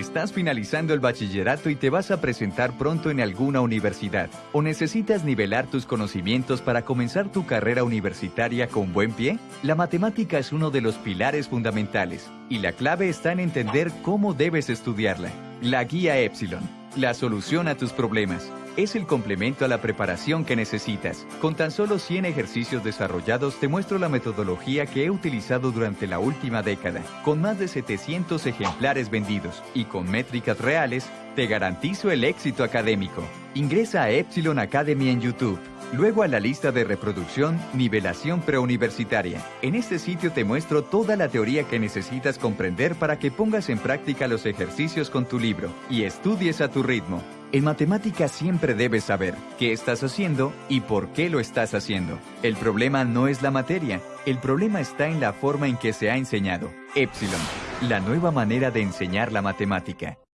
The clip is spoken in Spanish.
Estás finalizando el bachillerato y te vas a presentar pronto en alguna universidad. ¿O necesitas nivelar tus conocimientos para comenzar tu carrera universitaria con buen pie? La matemática es uno de los pilares fundamentales y la clave está en entender cómo debes estudiarla. La guía Epsilon, la solución a tus problemas es el complemento a la preparación que necesitas. Con tan solo 100 ejercicios desarrollados te muestro la metodología que he utilizado durante la última década. Con más de 700 ejemplares vendidos y con métricas reales, te garantizo el éxito académico. Ingresa a Epsilon Academy en YouTube. Luego a la lista de reproducción Nivelación Preuniversitaria. En este sitio te muestro toda la teoría que necesitas comprender para que pongas en práctica los ejercicios con tu libro y estudies a tu ritmo. En matemáticas siempre debes saber qué estás haciendo y por qué lo estás haciendo. El problema no es la materia, el problema está en la forma en que se ha enseñado. Epsilon, la nueva manera de enseñar la matemática.